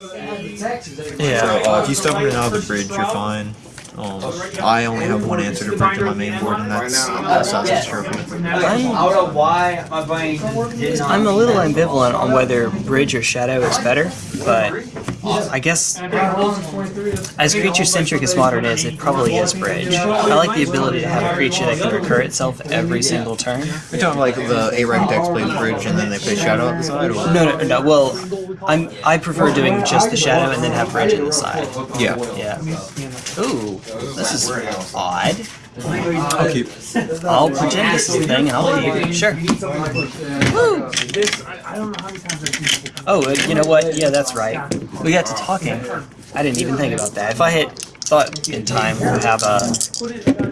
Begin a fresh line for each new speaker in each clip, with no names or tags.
Yeah.
So uh, if you step in and out of the bridge, you're fine. Um, I only have one answer to print to my main board, and that's Assassin's Trophy.
I don't know why my brain did not.
I'm a little ambivalent on whether Bridge or Shadow is better, but I guess as creature-centric as Modern is, it probably is Bridge. I like the ability to have a creature that can recur itself every single turn.
You're talking like the A-rank decks plays bridge and then they play Shadow at the side? Or?
No, no, no. Well, I'm I prefer doing just the Shadow and then have Bridge in the side.
Yeah.
Yeah. Ooh, this is odd.
I'll keep.
I'll pretend this is a thing and I'll keep. Sure. Woo! Oh, uh, you know what? Yeah, that's right. We got to talking. I didn't even think about that. If I had thought in time, we'll have a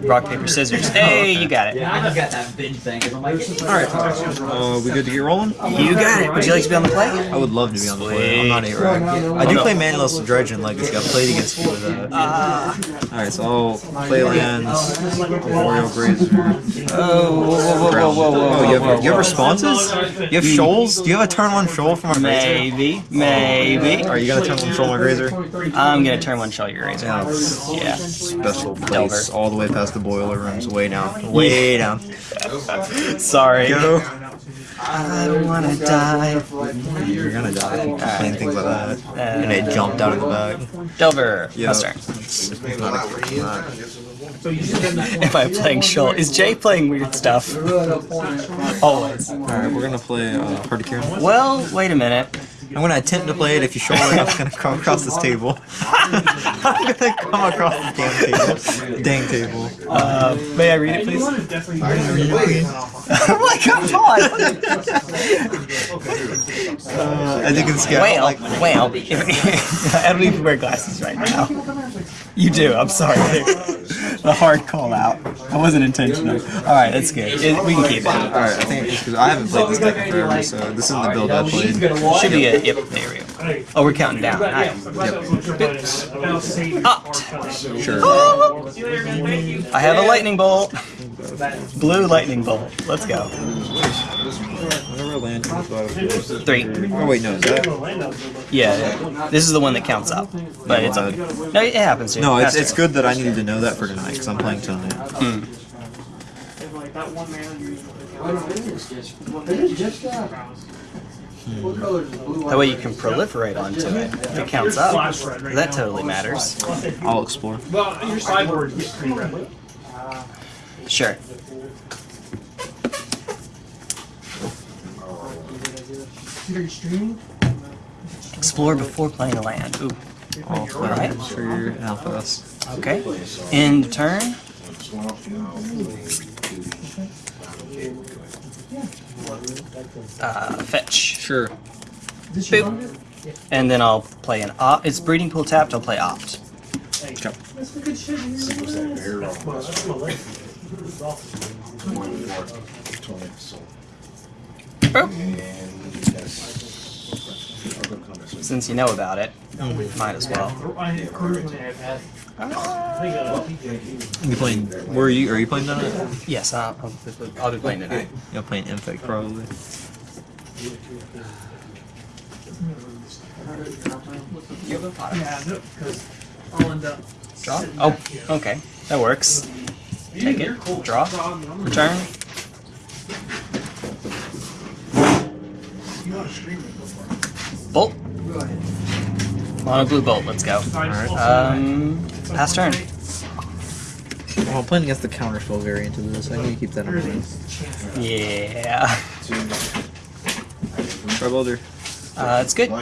rock paper scissors. Hey, you got it.
I got that binge thing. I'm like,
Alright, uh, we good to get rolling?
You got it. Would you like to be on the play?
I would love to be on the play. I'm not A-rank. I do play Manaless Dredge in Legacy. I've played against you with that. Alright, so I'll play lands, Memorial Grazer.
Oh, whoa, whoa, whoa, whoa, whoa, whoa,
Oh, you have, you have responses? You have shoals? Do you have a turn one shoal from a Grazer?
Maybe, maybe.
Alright, you got a turn one shoal on my Grazer?
I'm gonna turn one shell your razor.
Yeah.
Yeah.
Special place,
Delver.
all the way past the boiler rooms, way down, way down.
Sorry.
Go.
I don't wanna die.
You're gonna die. Playing things like that.
Uh,
And it jumped out of the bag.
Delver.
Yeah.
Pass turn.
It's not a good one.
If I'm playing Shoal, is Jay playing weird stuff? Always.
Alright, we're gonna play uh, Hard to Cure.
Well, wait a minute.
I'm gonna attempt to play it. If you show it, I'm gonna come across this table. I'm gonna come across this damn table. Dang table.
Uh, may I read it, please? I'm like, come on.
Uh, as you can see,
Well,
like
well, I don't even wear glasses right now. You do. I'm sorry. A hard call out. That wasn't intentional. All right, that's good. It- we can keep it.
Alright, I think it's because I haven't played this deck in forever, so this isn't the build I played.
Should be a yep. There we go. Oh, we're counting down. Nice. Opt.
Sure.
I have a lightning bolt. Blue lightning bolt. Let's go.
Whatever go
Three.
Oh wait, no, is that?
Yeah, this is the one that counts up, but it's okay. No, it happens. Here.
No, it's, it's good that I needed to know that for tonight because I'm playing tonight. Hmm. Hmm.
That way you can proliferate onto it. If it counts up. That totally matters.
I'll explore.
Well, your sideboard gets pretty red.
Sure. Explore before playing a land. Ooh.
I'll play
Alright.
for your Alphas.
Okay. End turn. Uh, fetch.
Sure.
Boop. And then I'll play an opt. It's breeding pool tapped. I'll play opt.
Okay.
Boop. Since you know about it, oh, might as well.
You playing? Where are you? Are you playing tonight?
Yes, I'll, I'll, I'll be playing tonight.
You're playing Infect probably.
Yeah, no, because I'll end up.
Draw? Oh, okay. That works. Take it. Draw. Return. Bolt. Mono blue bolt. Let's go. Um, pass turn.
Well, I'm playing against the counterspell variant of this. I need to keep that in mind.
Yeah.
Try Boulder.
Uh, it's good.
Um,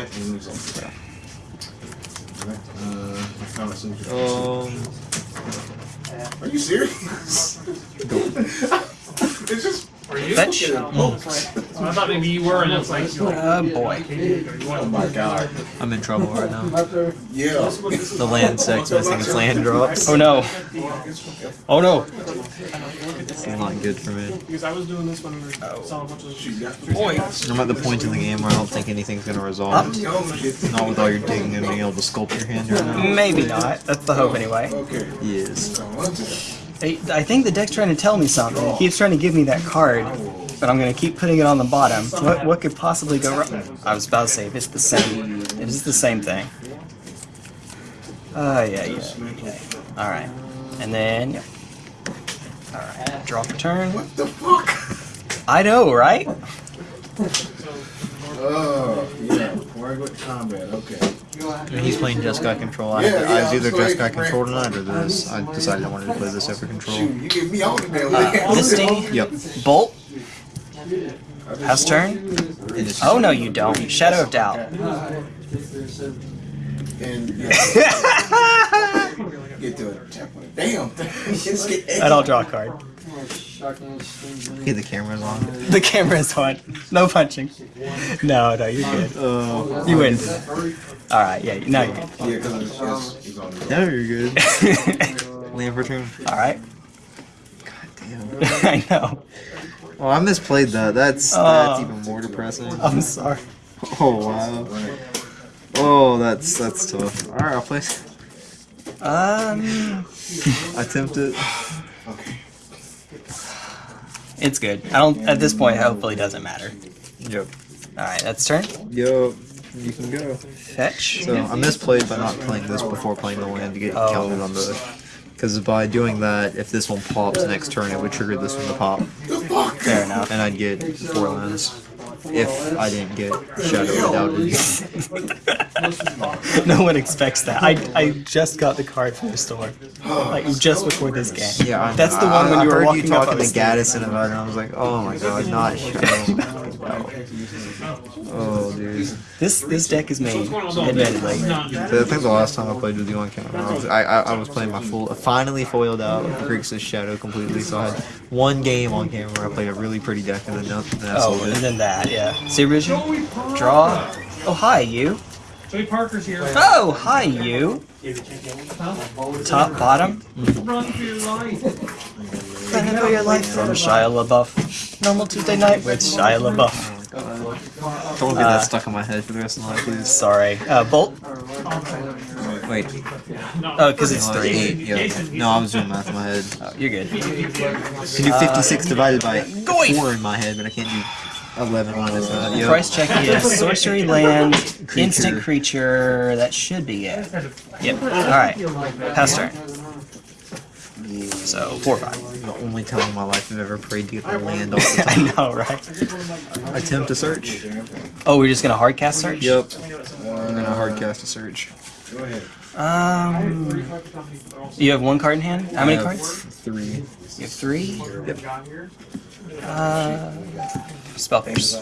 Are you serious? it's just.
Are you?
Fetch.
Oh, I thought maybe you were, and it's like.
Oh boy.
Oh my god.
I'm in trouble right now.
Yeah.
The land sec's missing its land drops.
Oh no. Oh no.
This is not good for me.
Because I was doing this when we were selling a bunch of.
Boy.
I'm at the point in the game where I don't think anything's gonna resolve. Not with all your digging and being able to sculpt your hand right now.
Maybe not. That's the hope anyway.
Yes.
I, I think the deck's trying to tell me something. It keeps trying to give me that card, but I'm gonna keep putting it on the bottom. What what could possibly go wrong? I was about to say if it's the same It is the same thing. Oh, yeah, yeah. Okay. Alright. And then, yeah. Alright. Draw for turn.
What the fuck?
I know, right?
Oh, yeah. Before I go to combat, okay.
He's playing Jeskai Control. I,
Yeah,
I
yeah,
was either
so he
Jeskai Control
bring-
tonight or this. I decided I wanted to play this over Control.
Shoot, you get me on the damn
Uh, Misty,
Yep.
Bolt, pass turn. Oh, no, you don't. Shadow of Doubt.
And yeah, get to attack damn thing. Just get
And I'll draw a card.
Okay, the camera's on.
The camera's on. No punching. No, no, you're good.
Uh,
You win. Alright, yeah, now you're good.
Yeah, because
now you're good. Land for turn.
Alright.
God damn.
I know.
Oh, I misplayed that. That's
Oh.
that's even more depressing.
I'm sorry.
Oh wow. Oh, that's that's tough. All right, I'll play.
Um,
Attempt it.
Okay.
it's good. I don't, at this point, hopefully it doesn't matter.
Yep.
Alright, that's turn.
Yo, you can go.
Fetch.
So I misplayed by not playing this before playing the land to get
Oh.
counted on the. Because by doing that, if this one pops next turn, it would trigger this one to pop,
Fair enough.
and I'd get four lands. If I didn't get Shadow Doubted.
no one expects that. I, I just got the card from the store. Like, just before this game.
Yeah, I,
That's the
I-
one when
I
you were walking
you talking.
I
to
was
Gaddison about it, and I was like, oh my god, not Shadow. Dude.
This this deck is made, admittedly.
So I think the last time I played with you on camera, I was, I, I, I was playing my full, finally foiled out Grixis Shadow completely, so I had one game on camera where I played a really pretty deck and then nothing that's
Oh, and then that, yeah. See, original? Draw. Oh, hi, you.
Joey Parker's here.
Oh, hi, you. Top, bottom.
Run for your life.
Running for your life from Shia LaBeouf. Normal Tuesday night with Shia LaBeouf.
Don't get
Uh,
that stuck in my head for the rest of my life, please.
Sorry. Uh, Bolt?
Wait,
Oh, because it's three.
eight, yeah. No, I was doing math in my head.
Oh, you're good.
I can do 56 divided by
Goyf.
4 in my head, but I can't do 11 minus that. Yep.
Price check is sorcery land, instant creature. That should be it. Yep. Alright. Pass turn. So, 4 5.
The only time in my life I've ever prayed to get the land off the
I know, right?
Attempt to search.
Oh, we're just gonna hard cast search?
Yep. I'm gonna hard cast a search.
Go ahead.
Um, you have one card in hand? How many
I have
cards?
Three.
You have three?
Yep.
Uh, spell pierce.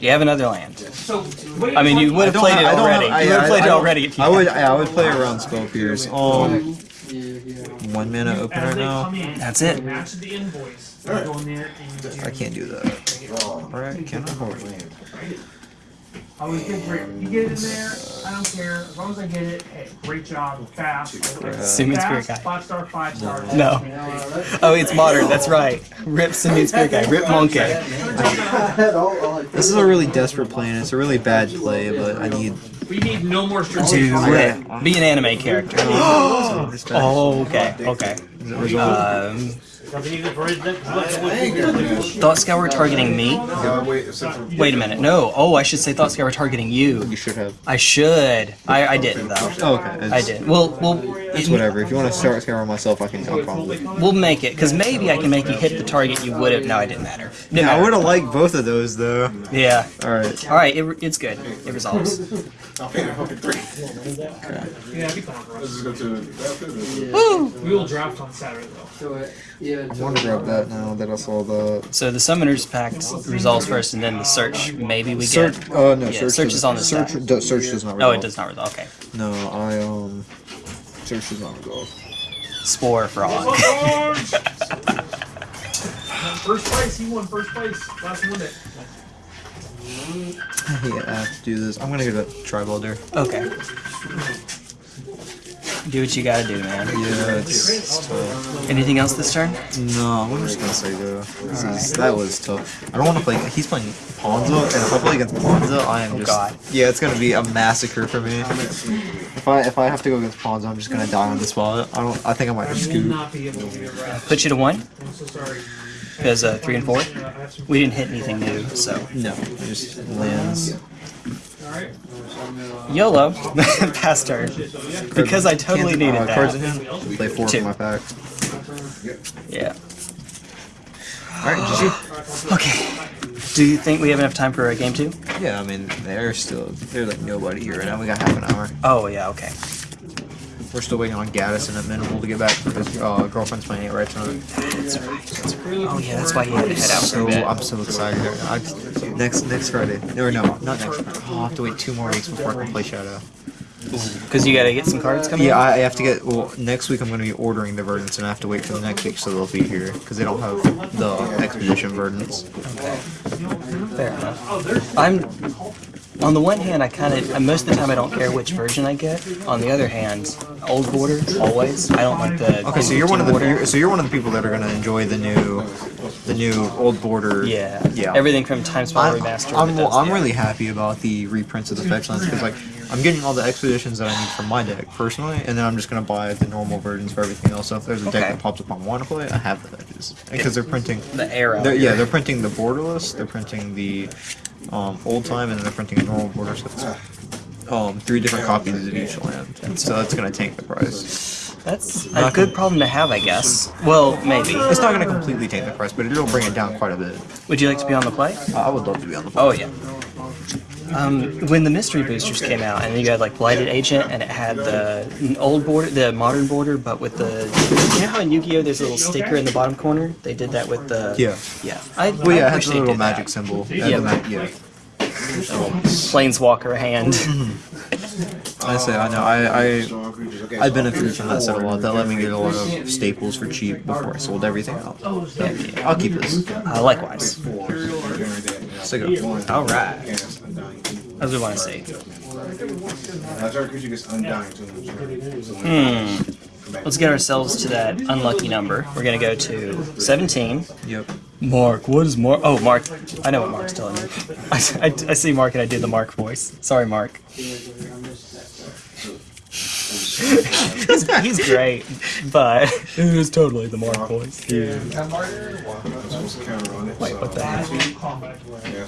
You have another land. I mean, you would have played it
I
already.
have- I-
You would have played
I
it already. if
I would,
had.
yeah, I would play around Spell Pierce. Um, one mana opener now.
That's it.
Match the invoice. You go in there and do.
I can't do that. Alright, can I hold it?
I always get great. You get it in there. I don't care. As long as I get it. Hey, great job. Fast.
Simian Spirit
Fast,
Guy.
Five star. Five star.
No. Oh, it's modern. That's right. Rip Simian Spirit Guide. Rip Monkey.
This is a really desperate play, and it's a really bad play, but I need.
We need no more
To
strategic.
Be an anime character.
So this bad.
Oh, okay. Okay.
Is it resolved?
Um,
I ain't.
Thought Scour were targeting me?
Uh, wait,
Wait a minute. No. Oh, I should say Thought Scour were targeting you.
You should have.
I should. I, I didn't, though.
Oh, okay.
I
It's,
did. Well, well,
It's whatever. If you want to start scouring myself, I can. I'll probably.
We'll make it, because maybe I can make you hit the target you would have. No, it didn't matter. Didn't
Yeah, I would have liked both of those though.
Yeah.
All right.
All right, it, it's good. It resolves.
I'll pay the fucking three.
Yeah, be fine.
Let's just go to that.
Woo!
We will draft on Saturday though.
I want to grab that now that I saw the
So the Summoner's Pact resolves first, and then the search. Maybe we get.
search. Uh, no,
Yeah,
search.
search is on the
search.
side.
do- search does not. resolve.
Oh, it does not resolve. Okay.
No, I um. Search does not resolve.
Spore frog.
First place, he won first place. Last one.
I hate have to do this. I'm gonna go to Tribalder.
Okay. Do what you gotta do, man.
Yeah, it's, it's tough.
Anything else this turn?
No, I'm just gonna say go. This is, that was tough. I don't want to play. He's playing Ponza, and if I play against Ponza, I am
Oh,
just.
God.
Yeah, it's gonna be a massacre for me. If I if I have to go against Ponza, I'm just gonna die on the spot. I don't. I think I might just scoot.
not be able to.
Put you to one,
I'm so sorry.
because uh, three and four.
I have some
We didn't hit anything new, so.
No, just lands.
YOLO. Pass turn. Because I totally
Can't-
needed
uh, Cards in
that.
hand. Play four
Two.
from my pack.
Yeah.
Alright,
Okay. Do you think we have enough time for a game two?
Yeah, I mean, they're still, they're like nobody here right now. We got half an hour.
Oh yeah. Okay.
We're still waiting on Gaddis and Minimal to get back because uh, girlfriend's playing it right tonight.
Oh yeah. That's why he had to head out for a
So
bit.
I'm so excited. I, next next Friday. Or no, not next Friday. I'll have to wait two more weeks before I can play Shadow.
Because you gotta get some cards coming.
Yeah. I I have to get. Well, next week I'm going to be ordering the verdants, and I have to wait for the next week so they'll be here because they don't have the expedition verdants.
Fair enough. I'm. On the one hand, I kind of most of the time I don't care which version I get. On the other hand, old border always. I don't like the.
Okay, so you're one of the
border.
you're, so you're one of the people that are going to enjoy the new, the new old border.
Yeah.
yeah.
Everything from Time Spell
I'm,
Remastered.
I'm,
does-
I'm
yeah.
really happy about the reprints of the fetch lands because like I'm getting all the expeditions that I need for my deck personally, and then I'm just gonna buy the normal versions for everything else. So if there's a deck that pops up I want to play, I have the edges because they're printing.
the arrow.
They're, yeah, they're printing the borderless, they're printing the um, old time, and then they're printing a normal border. So it's um, three different copies of each land. and So that's gonna tank the price.
That's a good problem to have, I guess. Well, maybe.
It's not gonna completely tank the price, but it'll bring it down quite a bit.
Would you like to be on the play?
I would love to be on the. play.
Oh yeah. Um, when the mystery boosters came out, and you had like blighted agent, and it had the old border, the modern border, but with the you know how in Yu-Gi-Oh there's a little sticker in the bottom corner. They did that with the
Yeah.
yeah. I,
Well,
I
yeah, it
wish
has a little magic
that.
symbol.
Yeah.
Yeah. Ma- yeah.
Planeswalker hand.
I say, I know, I, I, I benefited from that set a lot. That let me get a lot of staples for cheap before I sold everything out. I'll keep this.
Uh, likewise.
Stick it.
All right. As we want to see.
That's our creature gets undying too.
Hmm. Let's get ourselves to that unlucky number. We're gonna go to 17.
Yep.
Mark, what is Mark? Oh, Mark. I know what Mark's telling me. I, I, I see Mark and I do the Mark voice. Sorry, Mark. He's, he's great, but it is totally the Mark voice.
Wait,
Wait, what the heck?
Yeah.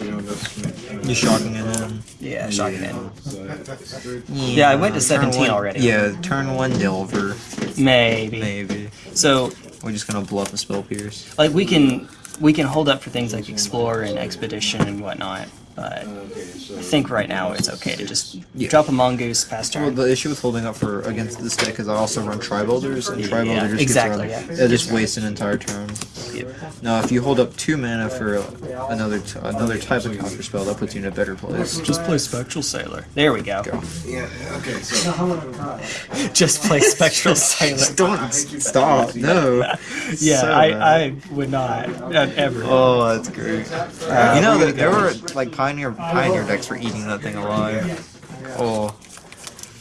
You know, just-
You shocking it in.
Yeah, shocking it.
So,
Yeah, I went to 17
one-
already.
Yeah, turn one Delver.
Maybe.
Maybe.
So,
We're just gonna bluff a spell pierce.
like, we can we can hold up for things like Explore and Expedition and whatnot, but I think right now it's okay to just
Yeah.
drop a Mongoose past
Well, the issue with holding up for against this deck is I also run Tri-Builders, and
Yeah,
Tri-Builders just
exactly,
gets
yeah.
it just wastes an entire turn. Now, if you hold up two mana for another t- another type of counter spell, that puts you in a better place.
Just play Spectral Sailor. There we go.
yeah, okay, so.
Just play Spectral Sailor.
Don't stop. No.
Yeah,
So
I. I would not uh, ever.
Oh, that's great. you know that there were like pioneer pioneer decks for eating that thing alive. Oh,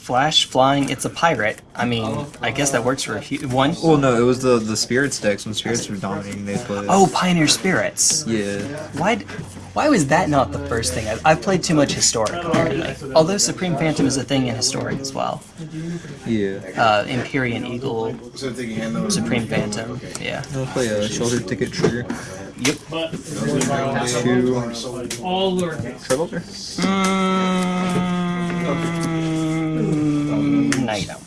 Flash flying. It's a pirate. I mean, I guess that works for a few. One.
well, no, it was the the spirits decks when spirits were dominating. They played.
Oh, Pioneer Spirits.
yeah.
Why? Why was that not the first thing? I, I've played too much historic apparently. Although Supreme Phantom is a thing in historic as well.
Yeah.
Uh, Empyrean Eagle,
So take your hand over.
Supreme Phantom. Yeah.
I'll play a shelter ticket trigger.
Yep.
Two
All lowercase.
Tri-Builder.
Mm, no, you don't.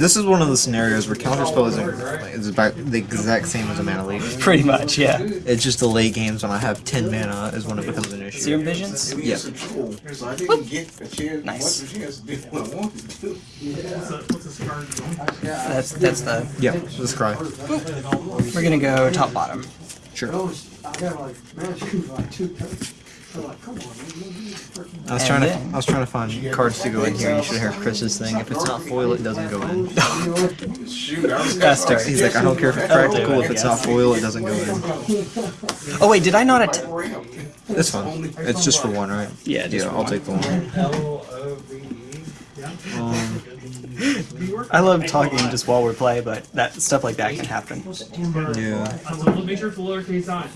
This is one of the scenarios where counterspell isn't like, is about the exact same as a mana leak.
Pretty much, yeah.
It's just the late games when I have 10 mana is when it becomes an issue.
Serum Visions?
Yeah.
So I didn't get a chance,
Nice.
much a chance to do what I wanted to do.
What's this card?
That's that's the.
Yeah, let's cry.
We're gonna go top bottom.
Sure. I was trying to I was trying to find cards to go in here. You should hear Chris's thing. If it's not foil, it doesn't go in.
Shoot, I.
He's like, I don't care if it's practical. If it's not foil, it doesn't go in.
Oh wait, did I not? Att-
It's fine. It's just for one, right?
Yeah, just
Yeah,
for
I'll
one.
take the one. Um,
I love talking just while we're playing, but that stuff like that can happen.
yeah.
So make sure it's the lowercase on.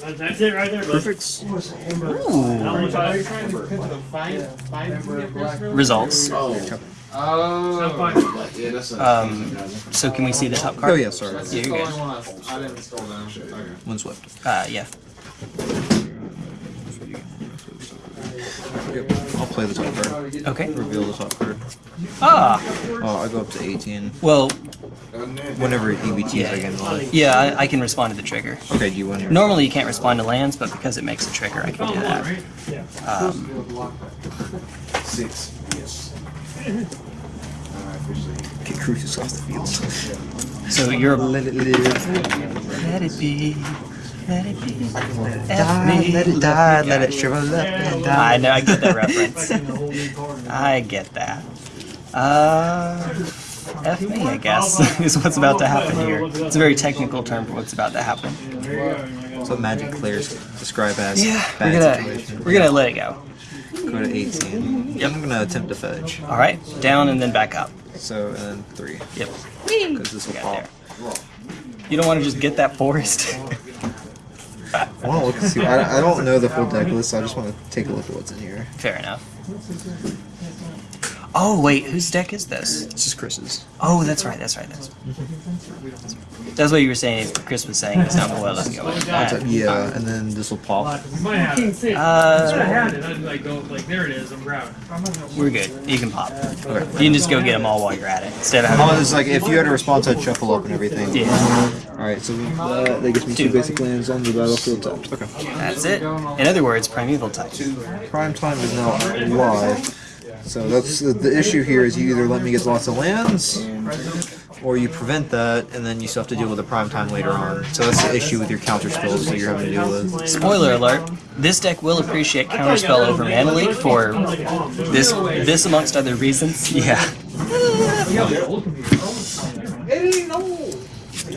That- That's it right there.
Perfect.
How much are you trying to put the five, five
Results.
Oh,
Oh.
Yeah, that's.
Um, so can we see the top card?
Oh yeah, sorry.
Yeah, you're good.
I didn't scroll down shit. Okay.
One swift.
Uh, yeah.
Play the top card.
Okay.
Reveal the top card.
Ah,
Oh, I go up to 18.
well,
Whenever EBTs
Yeah.
I get live.
yeah, I, I can respond to the trigger.
Okay, do you want
Normally you can't respond to lands, but because it makes a trigger, I can do that. Um,
Six. Yes.
Get Crucius off the field?
so you're
Let it live.
let it be, let it be.
Die, let it die, let it shrivel up and die.
I know, I get that reference. I get that. Uh, F me, I guess, is what's about to happen here. It's a very technical term for what's about to happen.
That's what magic players describe as
Yeah, we're
bad
gonna
situation.
we're gonna let it go.
Go to 18.
Yep.
I'm gonna attempt to fudge.
All right, down and then back up.
So, and then 3.
Yep.
Because this will
Got
pop.
there. You don't want to just get that forest.
I want to look and see. I, I don't know the full deck list, so I just want to take a look at what's in here.
Fair enough. Oh wait, whose deck is this?
This is Chris's.
Oh, that's right. That's right. That's. That's what you were saying. Chris was saying. It's not well. Let's go with that.
Yeah, and then this will pop.
You might have it. Should have
Uh.
I'd like go like there it is. I'm proud.
we're good. You can pop.
Okay.
You can just go get them all while you're at it instead of
Oh,
having.
it's like if you had a response, I'd shuffle up and everything.
Yeah,
Alright, so uh, that gives me two
Two.
basic lands on the battlefield tapped. Okay.
that's it. In other words, primeval type.
Prime time is now live. So that's the, the issue here is you either let me get lots of lands, or you prevent that, and then you still have to deal with the prime time later on. So that's the issue with your counter spells that you're having to deal with.
Spoiler alert: This deck will appreciate counterspell over Mana Leak for this this amongst other reasons. Yeah.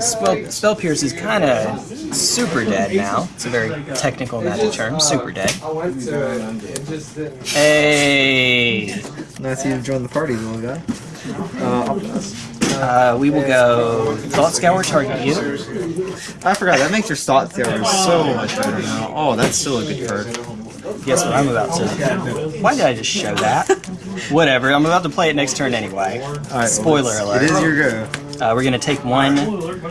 Spell, spell Pierce is kind of super dead now. It's a very technical magic term. Super dead.
I went to it. It just didn't.
Hey,
Nice you to join the party, little guy. Uh,
uh, we will go Thought Scour target you.
I forgot that makes your thought theory so much better now. Oh, that's still a good card.
Guess what I'm about to. Why did I just show that? Whatever. I'm about to play it next turn anyway.
Alright,
Spoiler
well,
alert.
It is your go.
Uh, we're gonna take one.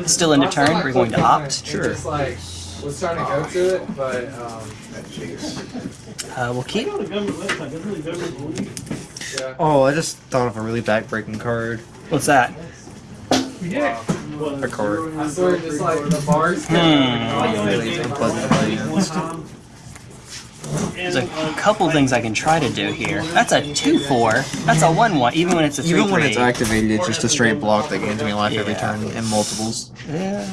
Still into turn. We're going to opt.
Sure.
Was trying to go to it, but um,
Uh, we'll keep.
yeah.
Oh, I just thought of a really backbreaking card.
What's that?
A card.
I swear, just like the bars.
Hmm.
Really unpleasant to play against.
There's a couple things I can try to do here. That's a 2-4. That's a 1-1, even when it's a 3-3.
Even when it's activated, it's just a straight block that gains me life every
Yeah.
turn in multiples.
Yeah.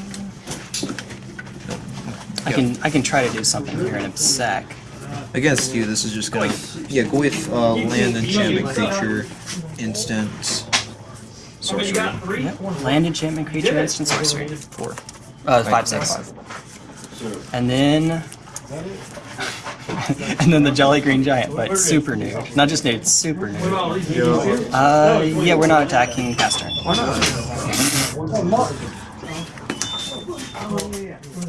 I can I can try to do something here in a sec.
Against you, this is just gonna yeah go with uh, land enchantment creature, instant, sorcery.
Yep. Land enchantment creature instant sorcery.
Four.
Uh, five six. And then and then the Jolly Green Giant, but super new. Not just new, it's super new. Uh, yeah, we're not attacking past turn.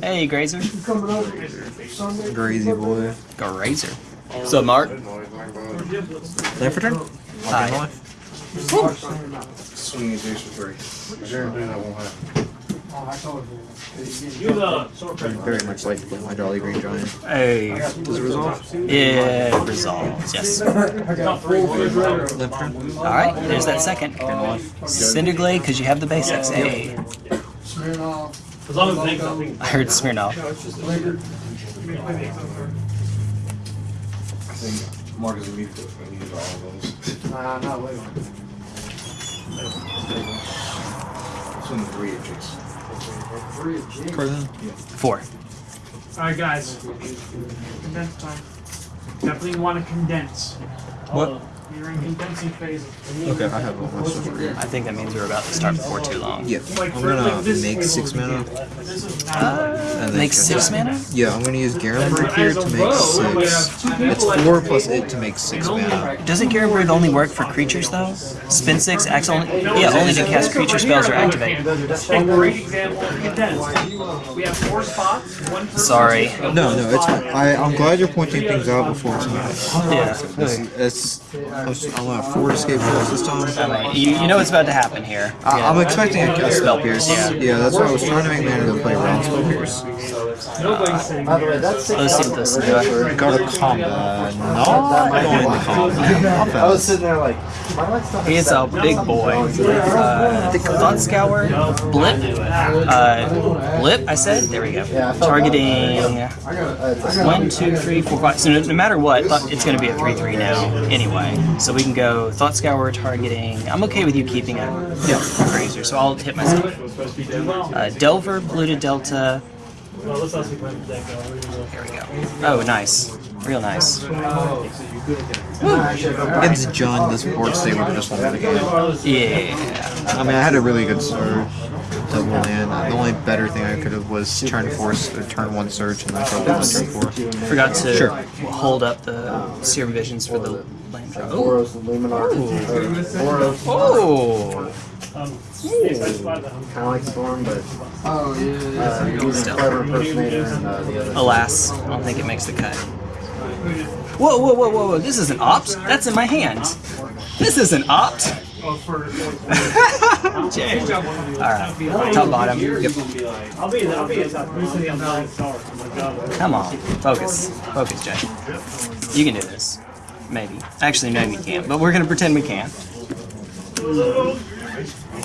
Hey, Grazer.
Crazy boy.
Grazer. What's up, Mark?
Land for turn.
Hi.
Hi.
Swing it Jason three. I guarantee that won't happen.
Very much like to play my Jolly Green Giant.
Hey.
Does it resolve?
It resolves, yes.
Land for turn.
Alright, there's that second. Cinderglade, because you have the basics. Hey.
As long as things.
I heard Smirnoff.
I think Mark is immediate when he did all those.
Nah, not waiting.
Swing the three inches.
Then.
Four.
All right, guys. Condense time. Definitely want to condense.
What?
You're in condensing phase.
Okay, I have all my stuff here.
I think that means we're about to start before too long.
Yeah, I'm gonna make six mana.
Uh,
And
make six
up.
mana?
Yeah, I'm gonna use Garenberg here to make six. It's four plus it to make six mana.
Doesn't Garenberg only work for creatures though? Spin six, acts only. Yeah, only to cast creature spells or activate.
A great example of condense. We have four spots. One per
Sorry.
No, no, it's fine. I, I'm glad you're pointing things out before tonight.
Yeah.
It's, it's, I'm gonna have four escape shots this time.
You, you know what's about to happen here.
I, I'm expecting a, a spell pierce.
Yeah.
Yeah, that's why I was trying to make mana to play around spell pierce.
By the way, that's
Let's see what this is.
Go to combat. No, I'm going to combat.
I was sitting there like, my lights
He's a big boy. Uh, Thought Scour, Blip, uh, Blip, I said? There we go. Yeah, Targeting one, two, three, four, five. So no, no matter what, it's going to be a 3 3 now anyway. So we can go Thought Scour targeting. I'm okay with you keeping a yeah. Grazer, so I'll hit myself. Uh, Delver, Blue to Delta. Here we go. Oh, nice. Real nice.
It's John, this board state would have just won the game.
Yeah.
I mean, I had a really good surge. Double land. The only better thing I could have was turn force, or turn one surge, and then throw one turn four.
Forgot to
Sure.
hold up the Serum Visions for the land drop. Oh.
Boros and Luminar. Boros,
Oh.
kind of like Storm, but
Oh yeah.
uh, he's a clever impersonator and uh, the other.
Alas, I don't think it makes the cut. Whoa, whoa, whoa, whoa, whoa! This is an opt. That's in my hand. This is an opt.
Oh, for,
Jay. All right, top bottom. Yep.
I'll be I'll be top. I'm sitting on nine stars. Oh my god.
Come on, focus, focus, Jay. You can do this. Maybe. Actually, no, you can't. But we're gonna pretend we can.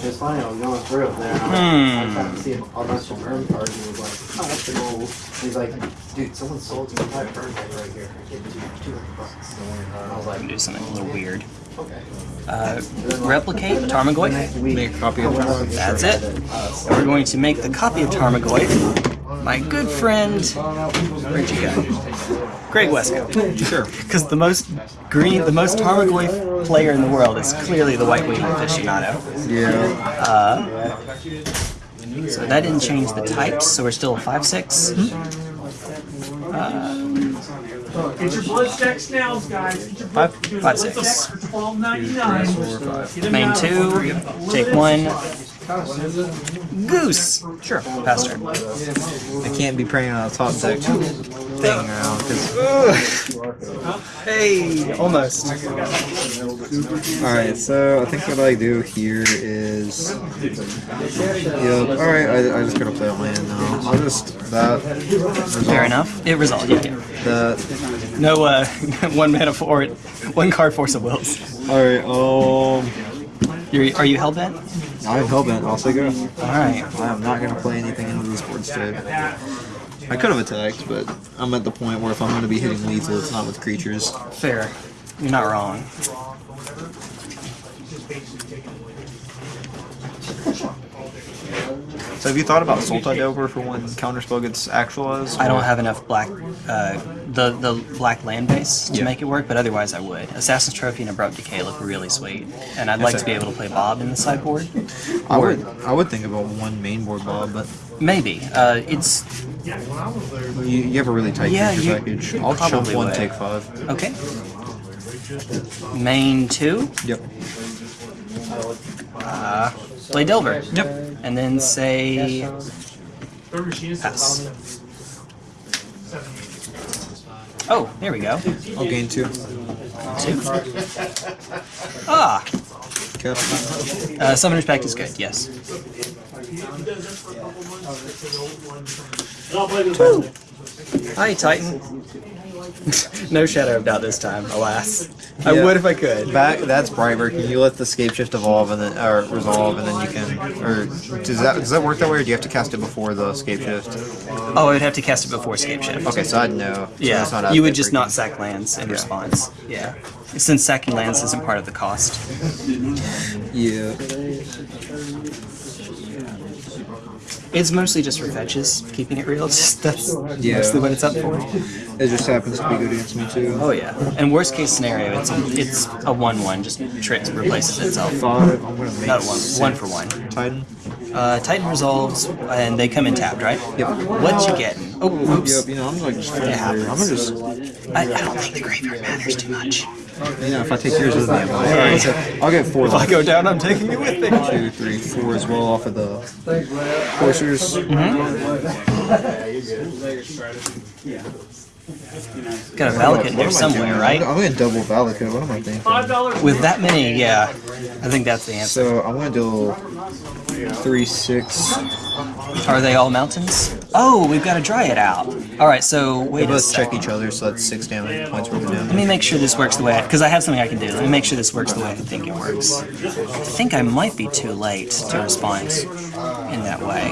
It's funny, I was going through it there.
Hmm.
I, I tried to see a bunch of burn cards and was like, oh, that's the gold. He's like, dude, someone sold you five burn cards right here. I give you 200 bucks. I was
I can
like,
do something a little weird.
Okay.
Uh, replicate Tarmogoyf.
Make a copy of it.
That's it. And we're going to make the copy of Tarmogoyf. My good friend, where'd you go? Greg Westcott.
Sure.
Because the most green, the most Tarmogoyf player in the world is clearly the White Wing aficionado.
Yeah.
Uh, so that didn't change the types, so we're still 5-6.
Get your blood stack snails, guys. Get your blood,
Five-
dude,
five,
blood
six.
stack for twelve ninety nine.
Main two, take one. Goose! Sure, pass turn.
I can't be praying on a top deck thing around because.
Hey, almost.
Alright, so I think what I do here is. Yep. Alright, I, I just gotta play a land now. I'll just. That. Resolve.
Fair enough. It resolved, yeah, yeah.
That.
No, uh, one mana for it, one card Force of Wills.
Alright, um.
You're, are you hellbent?
I'm hellbent, I'll say go.
Alright.
I am not gonna play anything into this board today. I could have attacked, but I'm at the point where if I'm gonna be hitting lethal, it's not with creatures.
Fair. You're not wrong.
So have you thought about Sultai over for when counterspell gets actualized?
I don't have enough black, uh, the the black land base to
Yeah.
make it work, but otherwise I would. Assassin's Trophy and Abrupt Decay look really sweet, and I'd like to be able to play Bob in the sideboard.
I would. I would think about one main board Bob, but
Maybe. Uh, it's
you, you have a really tight
Yeah, you
package. I'll chump one,
would.
take five.
okay. Main two,
Yep.
uh, play Delver.
Yep.
And then say
Third machine is
pass. Oh, there we go.
I'll gain two.
Two. Ah,
Okay.
uh, Summoner's Pact is good. Yes. Hi, Titan. No shadow of doubt this time, alas. I would if I could.
Back. That's Brightburg. You let the Scapeshift evolve and then or resolve, and then you can. Or does that does that work that way, or do you have to cast it before the Scapeshift?
Oh, I would have to cast it before Scapeshift.
Okay, so I'd know. So
Yeah,
that's not
you would just
for
not sack lands in
Yeah.
response. Yeah. Since sacking lands isn't part of the cost.
Yeah.
It's mostly just for fetches, keeping it real. Just that's
Yeah.
mostly what it's up for.
It just happens to be good against me too.
Oh yeah. And worst case scenario, it's it's a one-one, just trips replaces itself.
Five. I'm gonna make
Not one, one for one.
Titan.
Uh, Titan resolves, and they come in tapped, right?
Yep.
What you getting? Oh, oops.
Yep, you know, I'm like just
It happens.
I'm gonna just,
I, I don't think the graveyard matters too much.
You know, if I take yours with me, I'll like, alright, so I'll get four left.
down, I'm taking you with me.
Two, three, four as well off of the coursers. Mm-hmm.
Got a Valakut in there
I
somewhere,
doing?
right?
I'm gonna double Valakut. What am I thinking?
With that many, yeah. I think that's the answer.
So I'm gonna do three, six.
Are they all mountains? Oh, we've got to dry it out. All right, so wait
They both
sec.
check each other, so that's six damage points worth of damage.
Let me make sure this works the way, because I have something I can do. Let me make sure this works the way I think it works. I think I might be too late to respond in that way.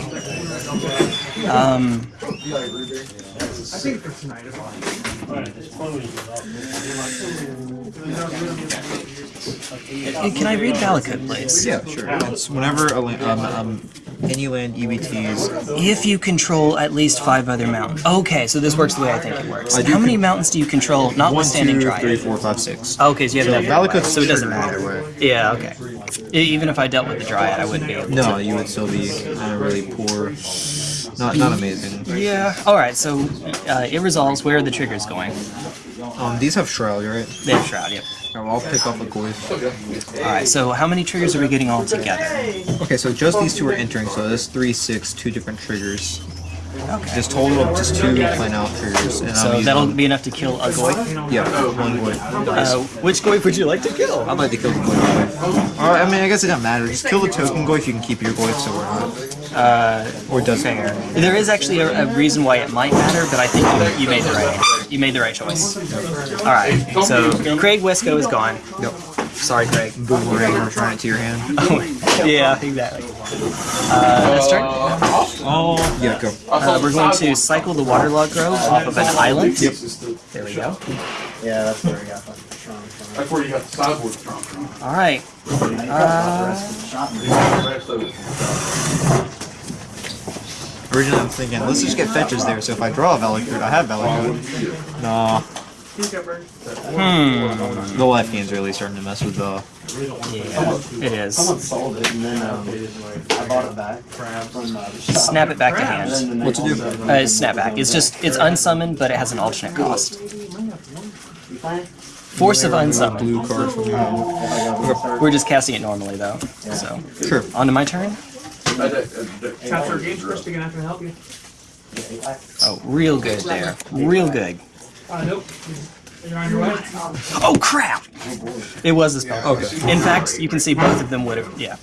Um,
I think for tonight
can I read Valakut, please?
Yeah, sure. It's whenever um, um, any land EBTs.
If you control at least five other mountains. Okay, so this works the way I think it works. How many mountains do you control, Not
One,
notwithstanding
two,
Dryad?
three, four, five, six.
Okay, so you have enough.
Valakut's
so it doesn't matter. Yeah, okay. Even if I dealt with the Dryad, I wouldn't be able to.
No, you would still be uh, really poor. Not not amazing.
Yeah. All right. So uh, it resolves. Where are the triggers going?
Um, these have shroud, right?
They have shroud. Yep.
Alright, I'll pick up a Goyf.
All right. So how many triggers are we getting all together?
Okay, so just these two are entering, so this three, six, two different triggers.
Okay.
Just total of just two plain out triggers, and
So that'll
them-
be enough to kill a Goyf.
yeah, one Goyf.
Uh, which Goyf would you like to kill?
I'd like to kill the Goyf. Or, I mean, I guess it doesn't matter. Just kill the token Goyf. You can keep your Goyf, so we're not.
Uh,
Or does it?
There is actually a, a reason why it might matter, but I think you, you made the right answer. You made the right choice. All right. So Craig Wesco is gone.
Yep.
Sorry, Craig.
Boomerang, return it to your hand.
yeah, exactly. Uh, this turn.
Oh, yeah, go.
Uh, we're going to cycle the Waterlogged Grove off of an island. Yep. There we go.
Yeah, that's where we got that.
That's where you got the sideboard from.
All right. Uh,
Originally, I'm thinking, let's just get fetches there, so if I draw a Valakut, I have Valakut. Nah,
hmm.
the left hand's really starting to mess with the...
Yeah, it is.
Someone sold it and then um, I bought it back from uh, the shop.
Snap it back to hand.
What's it do?
Uh, snap back. It's just it's unsummoned, but it has an alternate cost. Force of unsummon.
Blue card from your hand.
We're just casting it normally though. So
Sure.
on to my turn.
Tap your gauge first, they're gonna have to help you.
Oh, real good there. Real good.
Uh, nope. You're on your way.
Oh crap! It was a spell.
Okay.
In fact, you can see both of them would have. Yeah.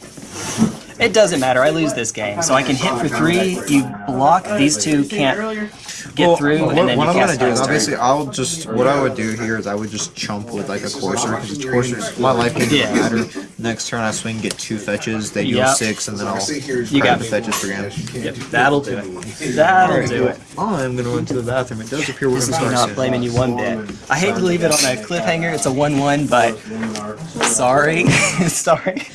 It doesn't matter. I lose this game, so I can hit for three. You block. These two can't
Earlier.
get through,
what,
and then
what I'm gonna do is obviously I'll just what I would do here is I would just chump with like a courser because courser's my life gain
Yeah.
doesn't matter. Next turn I swing, get two fetches, they deal
Yep.
six, and then I'll
You got
the
me.
fetches for damage.
Yep, that'll do it. That'll do it.
I'm gonna run to the bathroom. It does appear we're
This
gonna
is me not blaming you one bit. I hate to leave it on a cliffhanger. It's a one-one, but sorry, sorry.